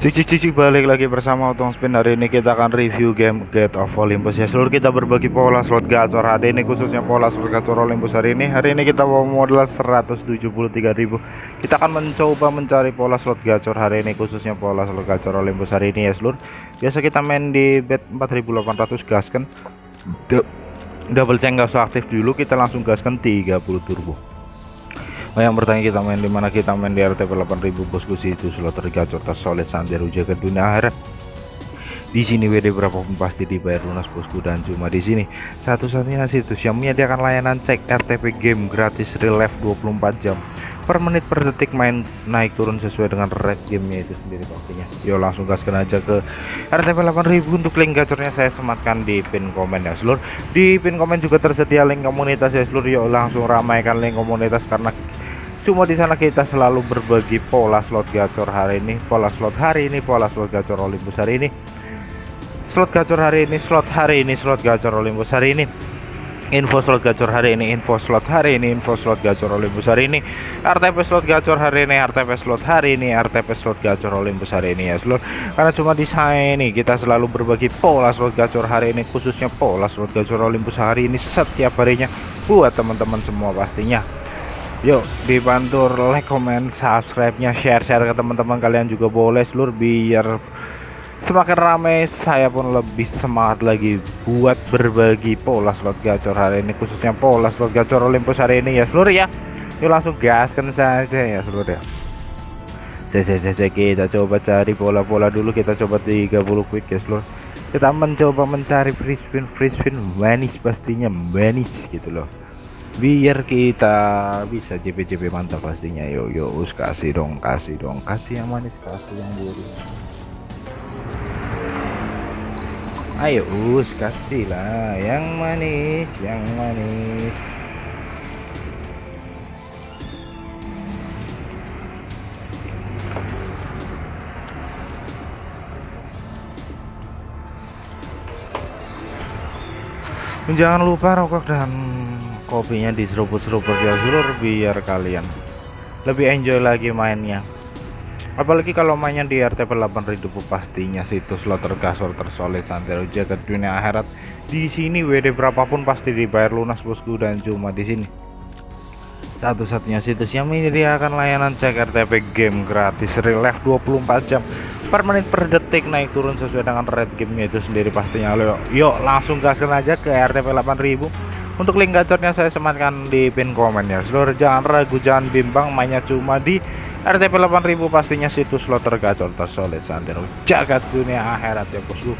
Cik cik balik lagi bersama Otong Spin. Hari ini kita akan review game Gate of Olympus. Ya seluruh kita berbagi pola slot gacor. Hari ini khususnya pola slot gacor Olympus hari ini. Hari ini kita bawa modal 173.000 kita akan mencoba mencari pola slot gacor hari ini khususnya pola slot gacor Olympus hari ini ya seluruh. Biasa kita main di bet 4800 gaskan. Double check gak usah aktif dulu kita langsung gaskan 30 turbo Oh yang bertanya kita main di mana? Kita main di RTP 8000 bosku situ slot tergacor tersolid sampai ke dunia akhirat di sini WD berapapun pasti dibayar lunas bosku dan cuma di sini. Satu-satunya situs yang menyediakan layanan cek RTP game gratis real life 24 jam. Per menit per detik main naik turun sesuai dengan rate gamenya itu sendiri pastinya. Yuk langsung gaskan aja ke RTP 8000 untuk link gacornya saya sematkan di pin komen ya seluruh di pin komen juga tersedia link komunitas ya seluruh yuk langsung ramaikan link komunitas karena cuma di sana kita selalu berbagi pola slot gacor hari ini pola slot hari ini pola slot gacor Olympus hari ini slot gacor hari ini slot hari ini slot gacor Olympus hari ini info slot gacor hari ini info slot hari ini info slot gacor Olympus hari ini RTP slot gacor hari ini RTP slot hari ini RTP slot gacor Olympus hari ini ya seluruh karena cuma di sana ini kita selalu berbagi pola slot gacor hari ini khususnya pola slot gacor Olympus hari ini setiap harinya buat teman-teman semua pastinya Yuk dibantu like, comment, subscribe-nya, share-share ke teman-teman kalian juga boleh seluruh biar semakin ramai saya pun lebih semangat lagi buat berbagi pola slot gacor hari ini khususnya pola slot gacor Olympus hari ini ya seluruh ya. Yuk langsung gaskan saja ya seluruh ya. Saya, kita coba cari pola-pola dulu kita coba 30 quick ya seluruh kita mencoba mencari free spin free spin manis pastinya manis gitu loh biar kita bisa JP-JP mantap pastinya. Yuk yuk us kasih dong kasih dong. Kasih yang manis kasih yang gurih. Ayo us kasih lah yang manis yang manis. Jangan lupa rokok dan kopinya diseruput-seruput ya seluruh biar kalian lebih enjoy lagi mainnya. Apalagi kalau mainnya di RTP 8000 pastinya situs slot tergasor tersolid santero jagat dunia akhirat. Di sini WD berapapun pasti dibayar lunas bosku dan cuma di sini. Satu-satunya situs yang menyediakan layanan cek RTP game gratis real life 24 jam per menit per detik naik turun sesuai dengan rate gamenya itu sendiri pastinya. Lo yuk langsung gaskan aja ke RTP 8000 untuk link gacornya saya sematkan di pin komen ya. Seluruh jangan ragu jangan bimbang mainnya cuma di RTP 8000 pastinya situs slot tergacor tersolid santero jagat dunia akhirat ya bosku.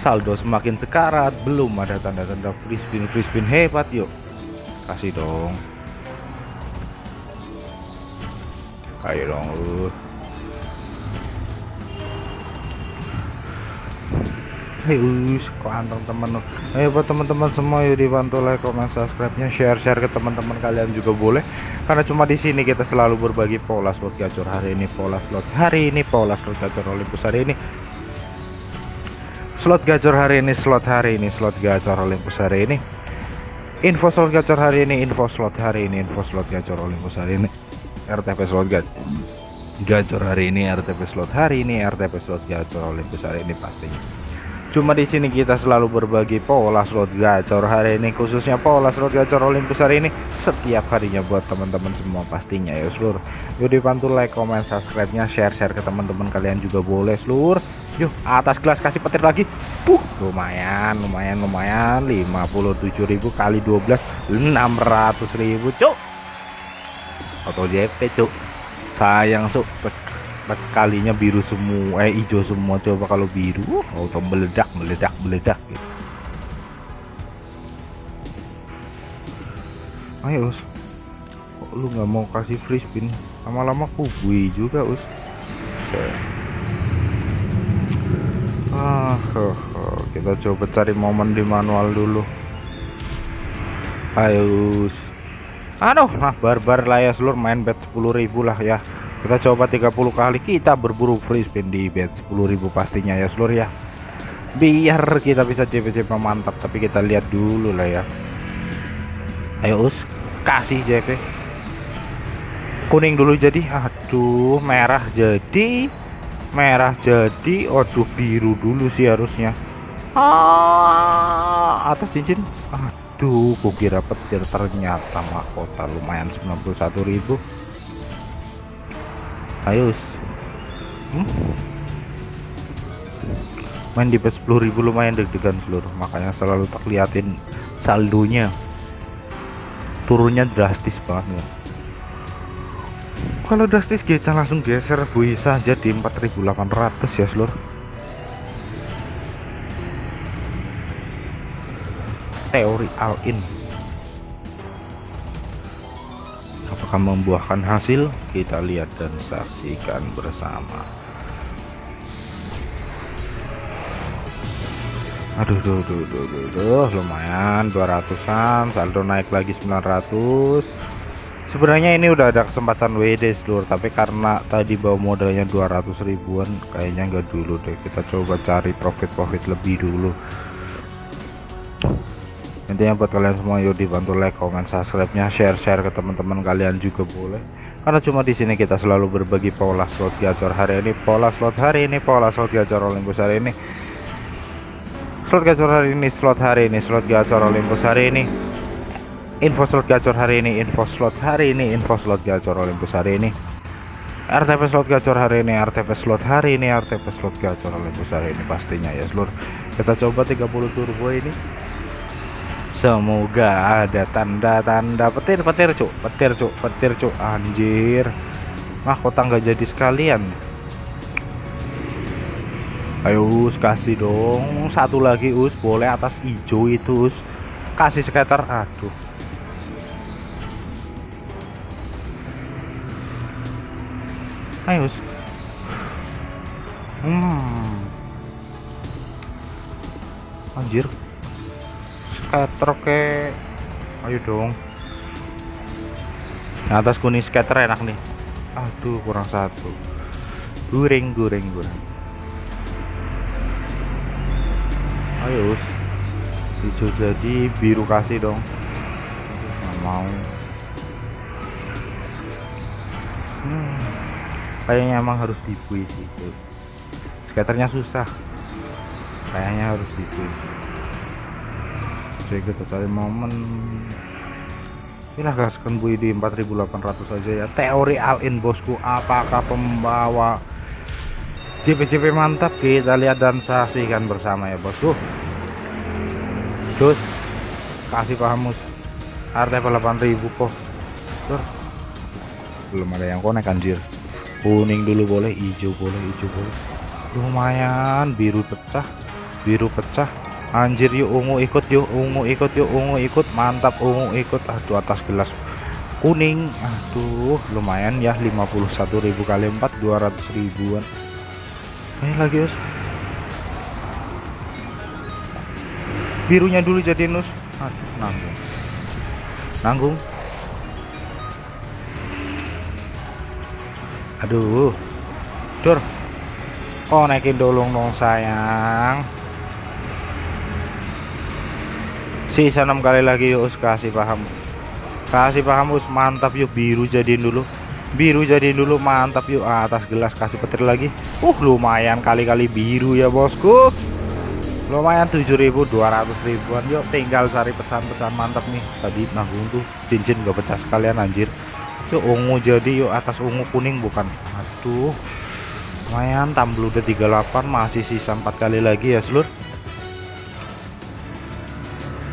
Saldo semakin sekarat belum ada tanda-tanda free spin free spin hebat yuk. Kasih dong. Ayo dong uh. Heus, anteng temen Ayo buat teman-teman semua yuk dibantu like, comment, subscribe-nya, share-share ke teman-teman kalian juga boleh. Karena cuma di sini kita selalu berbagi pola slot gacor hari ini, pola slot hari ini, pola slot gacor Olympus hari ini. Slot gacor hari ini, slot hari ini, slot gacor Olympus hari ini. Info slot gacor hari ini, info slot hari ini, info slot gacor Olympus hari ini. RTP slot gacor gacor hari ini, RTP slot hari ini, RTP slot gacor Olympus hari ini pastinya cuma di sini kita selalu berbagi pola slot gacor hari ini khususnya pola slot gacor Olympus hari ini. Setiap harinya buat teman-teman semua pastinya ya seluruh yuk dibantu like comment subscribe nya share share ke teman-teman kalian juga boleh seluruh yuk atas gelas kasih petir lagi. Puh, lumayan lumayan lumayan. 57.000 kali 12 600.000 cuk. Atau JP cuk. Sayang cuk kalinya biru semua eh hijau semua coba kalau biru? Auto meledak meledak meledak gitu. ayo us. Kok lu nggak mau kasih free spin? Lama-lama kubui juga us. Ah oh, oh. kita coba cari momen di manual dulu. Ayo us. Aduh nah barbar lah ya seluruh main bet 10.000 lah ya kita coba 30 kali kita berburu free spin di bet 10.000 pastinya ya seluruh ya. Biar kita bisa CP-CP mantap tapi kita lihat dulu lah ya. Ayo us kasih JP kuning dulu jadi aduh merah jadi merah jadi. Aduh biru dulu sih harusnya. Ah atas cincin. Aduh kukira petir ternyata mahkota lumayan 91.000 ayo hmm? main di 10.000 lumayan deg-degan seluruh makanya selalu tak liatin saldonya. Turunnya drastis banget ya kalau drastis kita langsung geser bisa aja di 4800 ya seluruh. Teori all in apakah membuahkan hasil. Kita lihat dan saksikan bersama. Aduh duh, duh, duh, duh, duh, lumayan 200an saldo naik lagi 900 sebenarnya ini udah ada kesempatan WD seluruh tapi karena tadi bawa modalnya 200 ribuan kayaknya enggak dulu deh. Kita coba cari profit-profit lebih dulu intinya buat kalian semua yuk dibantu like comment subscribe nya share share ke teman-teman kalian juga boleh. Karena cuma di sini kita selalu berbagi pola slot gacor hari ini pola slot hari ini pola slot gacor Olympus hari ini. Slot gacor hari ini slot hari ini slot gacor Olympus hari ini. Info slot gacor hari ini info slot hari ini info slot gacor Olympus hari ini. RTP slot gacor hari ini RTP slot hari ini RTP slot gacor Olympus hari ini pastinya ya seluruh. Kita coba 30 turbo ini semoga ada tanda-tanda. Petir petir cuk. Petir cuk. Petir cuk. Anjir. Mahkota nggak jadi sekalian. Ayo us kasih dong. Satu lagi us. Boleh atas hijau itu us. Kasih skater aduh. Ayo us. Hmm. Anjir skater ke ayo dong. Nah, atas kuning skater enak nih. Aduh kurang satu. Goreng goreng goreng. Ayo hijau jadi biru kasih dong. Nggak mau. Hmm, kayaknya emang harus dipuisi sih skaternya susah. Kayaknya harus dipuisi jadi kita cari momen. Inilah gaskan bui di 4800 saja ya. Teori all in bosku apakah pembawa JP-JP mantap? Kita lihat dan saksikan bersama ya bosku. Terus kasih pahamus RTP 8000 kok. Tur. belum ada yang konek anjir. Kuning dulu boleh hijau boleh hijau boleh. Lumayan biru pecah biru pecah anjir yuk ungu ikut yuk ungu ikut yuk ungu ikut. Mantap ungu ikut. Aduh atas gelas kuning. Aduh lumayan ya 51.000 kali 4 200 ribuan. Ini lagi us. Birunya dulu jadi nus aduh nanggung. Nanggung. Aduh. Dur. Oh naikin dolong dong sayang sisa enam kali lagi yuk us kasih paham. Kasih paham us mantap yuk biru jadiin dulu. Biru jadi dulu mantap yuk atas gelas kasih petir lagi. Uh lumayan kali-kali biru ya bosku. Lumayan 7200 ribuan yuk tinggal cari pesan-pesan mantap nih. Tadi nanggung tuh cincin gak pecah sekalian anjir. Yuk ungu jadi yuk atas ungu kuning bukan. Aduh lumayan tamblu udah 38 masih sisa 4 kali lagi ya seluruh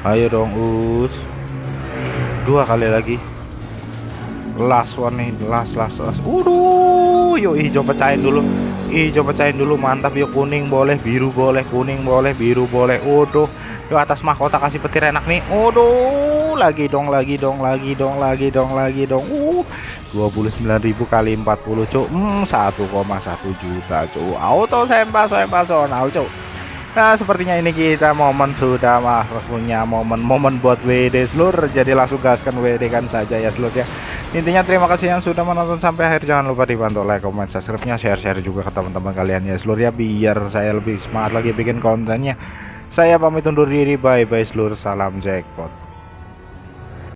ayo dong us. Dua kali lagi. Last one nih last last last. Waduh yuk hijau pecahin dulu. Hijau pecahin dulu mantap. Yuk kuning boleh biru boleh kuning boleh biru boleh. Waduh yuk atas mahkota kasih petir enak nih. Waduh lagi dong lagi dong lagi dong lagi dong lagi dong. Uh 29.000 kali 40 cuk. Hmm 1,1 juta cuk. Auto sempa sempa sonal cuk Nah sepertinya ini kita momen sudah mah punya momen-momen buat WD seluruh jadi langsung gaskan WD kan saja ya seluruh ya. Intinya terima kasih yang sudah menonton sampai akhir. Jangan lupa dibantu like comment subscribe nya share-share juga ke teman-teman kalian ya seluruh ya biar saya lebih semangat lagi bikin kontennya. Saya pamit undur diri. Bye bye seluruh salam jackpot